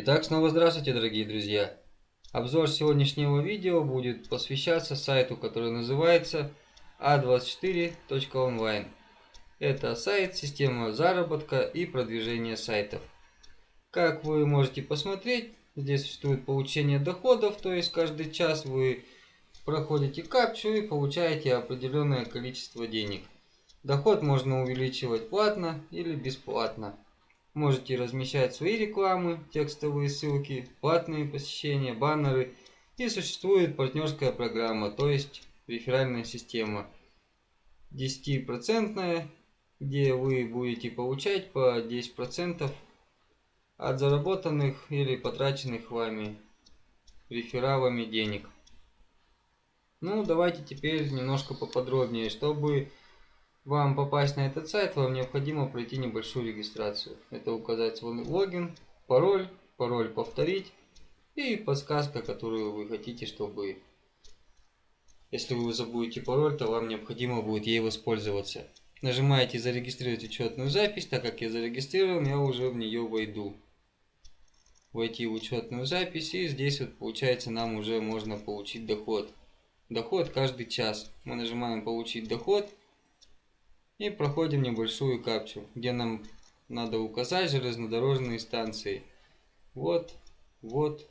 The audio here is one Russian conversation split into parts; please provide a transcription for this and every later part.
Итак, снова здравствуйте, дорогие друзья! Обзор сегодняшнего видео будет посвящаться сайту, который называется a24.online. Это сайт, система заработка и продвижения сайтов. Как вы можете посмотреть, здесь существует получение доходов, то есть каждый час вы проходите капчу и получаете определенное количество денег. Доход можно увеличивать платно или бесплатно. Можете размещать свои рекламы, текстовые ссылки, платные посещения, баннеры. И существует партнерская программа, то есть реферальная система. 10%, где вы будете получать по 10% от заработанных или потраченных вами рефералами денег. Ну, давайте теперь немножко поподробнее, чтобы вам попасть на этот сайт, вам необходимо пройти небольшую регистрацию. Это указать свой логин, пароль, пароль повторить и подсказка, которую вы хотите, чтобы... Если вы забудете пароль, то вам необходимо будет ей воспользоваться. Нажимаете «Зарегистрировать учетную запись», так как я зарегистрирован, я уже в нее войду. Войти в учетную запись, и здесь вот получается нам уже можно получить доход. Доход каждый час. Мы нажимаем «Получить доход», и проходим небольшую капчу, где нам надо указать железнодорожные станции. Вот, вот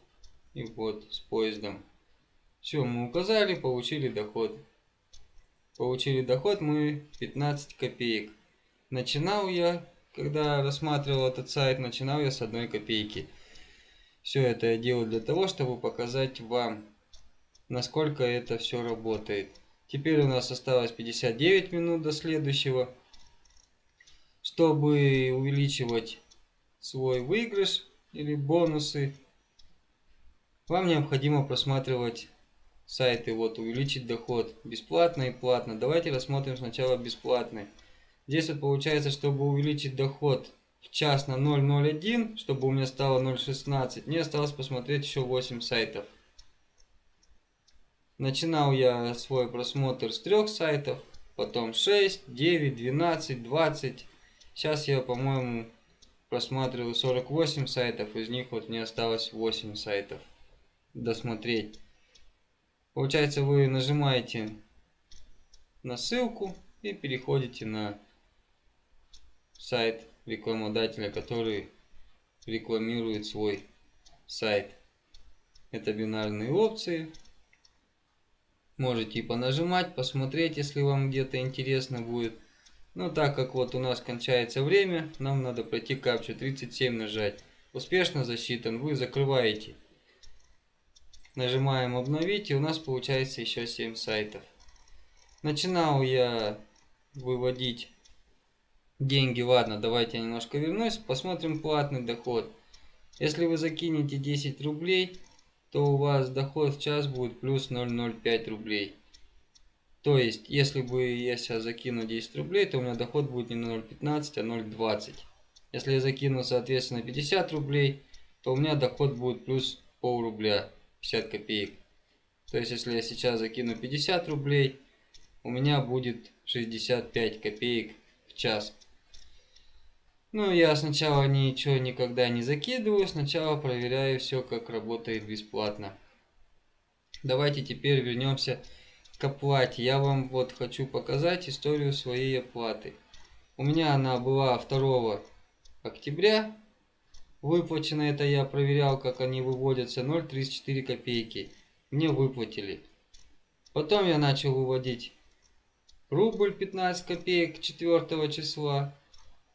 и вот с поездом. Все, мы указали, получили доход. Получили доход мы 15 копеек. Начинал я, когда рассматривал этот сайт, начинал я с одной копейки. Все это я делаю для того, чтобы показать вам, насколько это все работает. Теперь у нас осталось 59 минут до следующего. Чтобы увеличивать свой выигрыш или бонусы, вам необходимо просматривать сайты. Вот, увеличить доход бесплатно и платно. Давайте рассмотрим сначала бесплатный. Здесь вот получается, чтобы увеличить доход в час на 0.01, чтобы у меня стало 0.16, мне осталось посмотреть еще 8 сайтов. Начинал я свой просмотр с трех сайтов, потом 6, 9, 12, 20. Сейчас я, по-моему, просматриваю 48 сайтов, из них вот мне осталось 8 сайтов досмотреть. Получается, вы нажимаете на ссылку и переходите на сайт рекламодателя, который рекламирует свой сайт. Это бинарные опции, Можете понажимать, посмотреть, если вам где-то интересно будет. Но так как вот у нас кончается время, нам надо пройти капчу 37 нажать. Успешно засчитан, вы закрываете. Нажимаем обновить и у нас получается еще 7 сайтов. Начинал я выводить деньги. Ладно, давайте я немножко вернусь. Посмотрим платный доход. Если вы закинете 10 рублей, то у вас доход в час будет плюс 0,05 рублей. То есть, если бы я сейчас закину 10 рублей, то у меня доход будет не 0,15, а 0,20. Если я закину, соответственно, 50 рублей, то у меня доход будет плюс пол рубля, 50 копеек. То есть, если я сейчас закину 50 рублей, у меня будет 65 копеек в час. Ну, я сначала ничего никогда не закидываю, сначала проверяю все, как работает бесплатно. Давайте теперь вернемся к оплате. Я вам вот хочу показать историю своей оплаты. У меня она была 2 октября. Выплачено это я проверял, как они выводятся, 0,34 копейки. Мне выплатили. Потом я начал выводить рубль 15 копеек 4 числа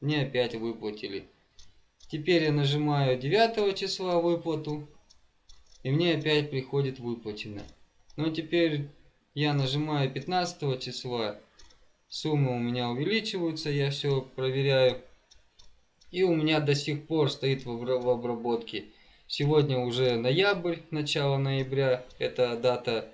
мне опять выплатили. Теперь я нажимаю 9 числа выплату, и мне опять приходит выплачено. Но теперь я нажимаю 15 числа, суммы у меня увеличиваются, я все проверяю. И у меня до сих пор стоит в обработке. Сегодня уже ноябрь, начало ноября, это дата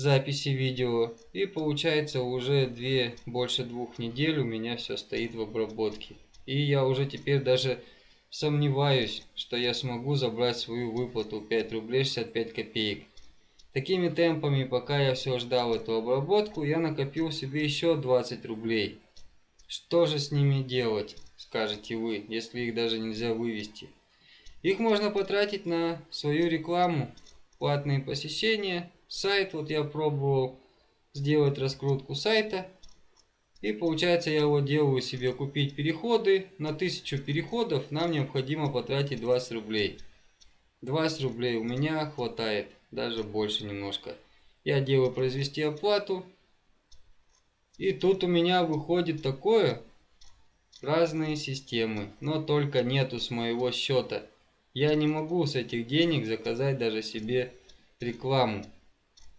записи видео. И получается уже две, больше двух недель у меня все стоит в обработке. И я уже теперь даже сомневаюсь, что я смогу забрать свою выплату 5 рублей 65 копеек. Такими темпами, пока я все ждал эту обработку, я накопил себе еще 20 рублей. Что же с ними делать, скажете вы, если их даже нельзя вывести? Их можно потратить на свою рекламу, платные посещения, сайт. Вот я пробовал сделать раскрутку сайта. И получается я вот делаю себе купить переходы. На 1000 переходов нам необходимо потратить 20 рублей. 20 рублей у меня хватает, даже больше немножко. Я делаю произвести оплату. И тут у меня выходит такое, разные системы, но только нету с моего счета. Я не могу с этих денег заказать даже себе рекламу.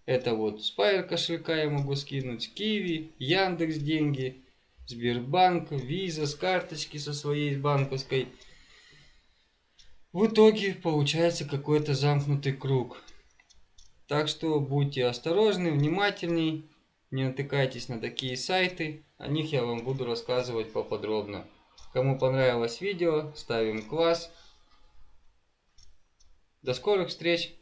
Это вот Pair кошелька я могу скинуть, Киви, Яндекс деньги, Сбербанк, Виза с карточки со своей банковской. В итоге получается какой-то замкнутый круг. Так что будьте осторожны, внимательней, не натыкайтесь на такие сайты, о них я вам буду рассказывать поподробно. Кому понравилось видео, ставим класс. До скорых встреч!